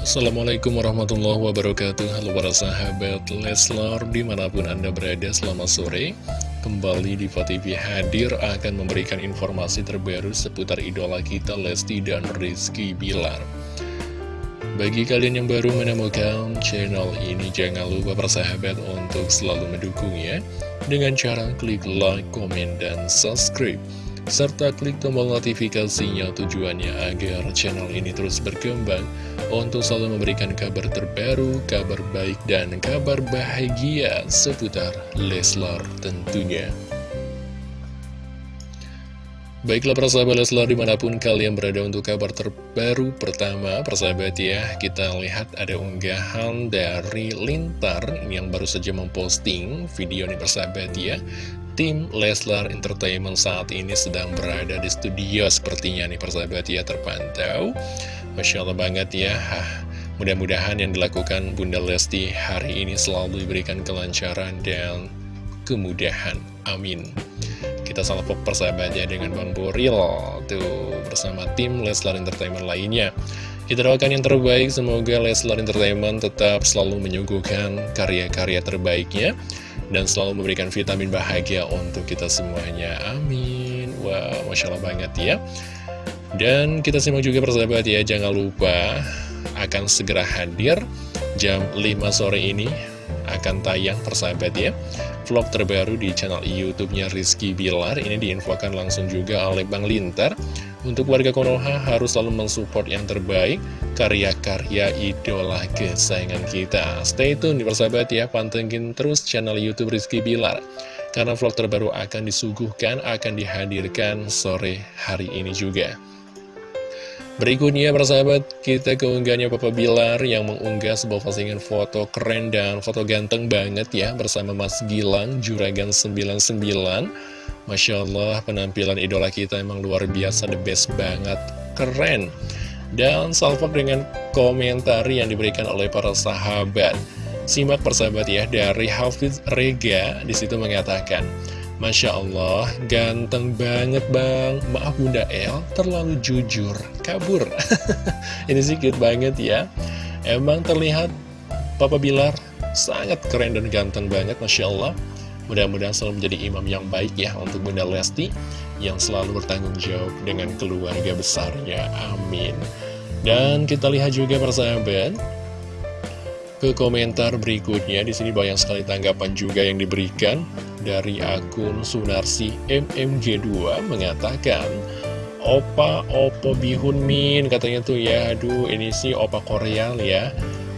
Assalamualaikum warahmatullahi wabarakatuh. Halo para sahabat Leslar Di mana pun anda berada selamat sore. Kembali di TV hadir Akan memberikan informasi terbaru Seputar idola kita Lesti dan Rizky Bilar. Bagi kalian yang baru menemukan channel ini Jangan lupa para sahabat Untuk selalu mendukungnya. Dengan cara klik like, komen, dan subscribe serta klik tombol notifikasinya tujuannya agar channel ini terus berkembang untuk selalu memberikan kabar terbaru, kabar baik, dan kabar bahagia seputar Leslar tentunya. Baiklah persahabat Leslar di mana pun kalian berada untuk kabar terbaru Pertama persahabat ya kita lihat ada unggahan dari Lintar yang baru saja memposting video ini persahabat ya Tim Leslar Entertainment saat ini sedang berada di studio. Sepertinya nih persahabat ya terpantau. Masya Allah banget ya. Mudah-mudahan yang dilakukan Bunda Lesti hari ini selalu diberikan kelancaran dan kemudahan. Amin. Kita salvo persahabatnya dengan Bang Boril. Tuh bersama tim Leslar Entertainment lainnya. Kita doakan yang terbaik. Semoga Leslar Entertainment tetap selalu menyuguhkan karya-karya terbaiknya Dan selalu memberikan vitamin bahagia untuk kita semuanya. Amin. Wah wow, Masya Allah banget ya. Dan kita simak juga persahabat ya Jangan lupa akan segera hadir jam 5 sore ini akan tayang persahabat ya Vlog terbaru di channel Youtube-nya Rizky Bilar. Ini diinfokan langsung juga oleh Bang Lintar Untuk warga Konoha harus selalu mensupport yang terbaik Karya-karya idola kesayangan kita. Stay tune di persahabat ya Pantengin terus channel Youtube Rizky Bilar. Karena vlog terbaru akan disuguhkan Akan dihadirkan sore hari ini juga Berikutnya persahabat kita keunggahannya Papa Bilar yang mengunggah sebuah postingan foto keren dan foto ganteng banget ya bersama Mas Gilang Juragan 99 Masya Allah penampilan idola kita emang luar biasa the best banget keren. Dan salvo dengan komentar yang diberikan oleh para sahabat. Simak persahabat ya dari Hafiz Rega di situ mengatakan Masya Allah, ganteng banget bang. Maaf Bunda El, terlalu jujur Kabur. Ini sih cute banget ya. Emang terlihat Papa Bilar sangat keren dan ganteng banget Masya Allah. Mudah-mudahan selalu menjadi imam yang baik ya Untuk Bunda Lesti Yang selalu bertanggung jawab dengan keluarga besarnya. Amin. Dan kita lihat juga persahabat ke komentar berikutnya. Di sini banyak sekali tanggapan juga yang diberikan dari akun Sunarsi MMG2 mengatakan Opa Opo Bihun Min katanya tuh ya. Aduh ini sih Opa Korea ya.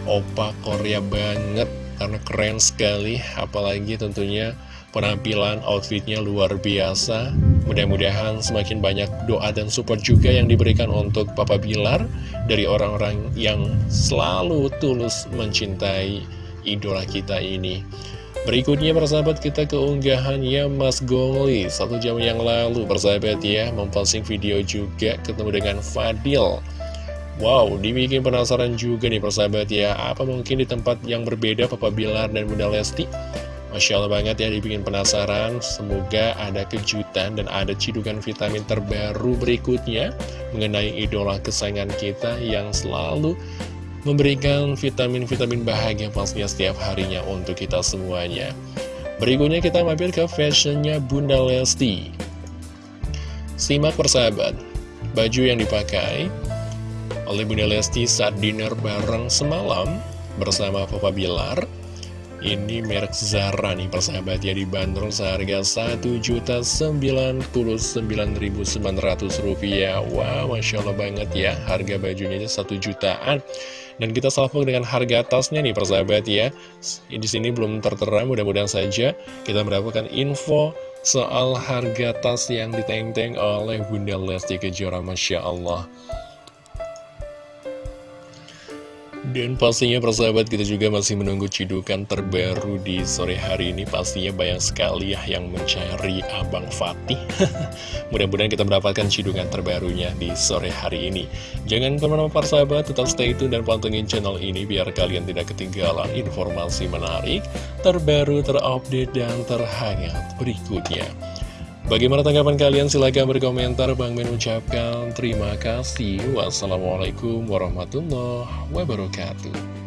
Opa Korea banget karena keren sekali. Apalagi tentunya penampilan outfitnya luar biasa Mudah-mudahan semakin banyak doa dan support juga yang diberikan untuk Papa Bilar dari orang-orang yang selalu tulus mencintai idola kita ini. Berikutnya persahabat kita keunggahannya Mas Gongli. Satu jam yang lalu persahabat ya Memposting video juga ketemu dengan Fadil. Wow dibikin penasaran juga nih persahabat ya Apa mungkin di tempat yang berbeda Papa Bilar dan Bunda Lesti Masya Allah banget ya dibikin penasaran. Semoga ada kejutan dan ada cidukan vitamin terbaru berikutnya Mengenai idola kesayangan kita yang selalu memberikan vitamin-vitamin bahagia pastinya setiap harinya untuk kita semuanya. Berikutnya kita mampir ke fashionnya Bunda Lesti. Simak persahabat Baju yang dipakai oleh Bunda Lesti saat dinner bareng semalam bersama Papa Bilar ini merek Zara nih persahabat. Ya dibanderol seharga Rp1.099.900 Wow Masya Allah banget ya harga bajunya aja 1 jutaan. Dan kita salvo dengan harga tasnya nih persahabat ya. Di sini belum tertera mudah-mudahan saja kita mendapatkan info soal harga tas yang diteng-teng oleh Bunda Lesti Kejora Masya Allah Dan pastinya persahabat kita juga masih menunggu cidukan terbaru di sore hari ini. Pastinya banyak sekali ya yang mencari Abang Fatih. Mudah-mudahan kita mendapatkan cidukan terbarunya di sore hari ini. Jangan ke mana-mana persahabat, tetap stay tune dan pantengin channel ini Biar kalian tidak ketinggalan informasi menarik, terbaru, terupdate, dan terhangat berikutnya Bagaimana tanggapan kalian? Silahkan berkomentar. Bang Min ucapkan terima kasih. Wassalamualaikum warahmatullahi wabarakatuh.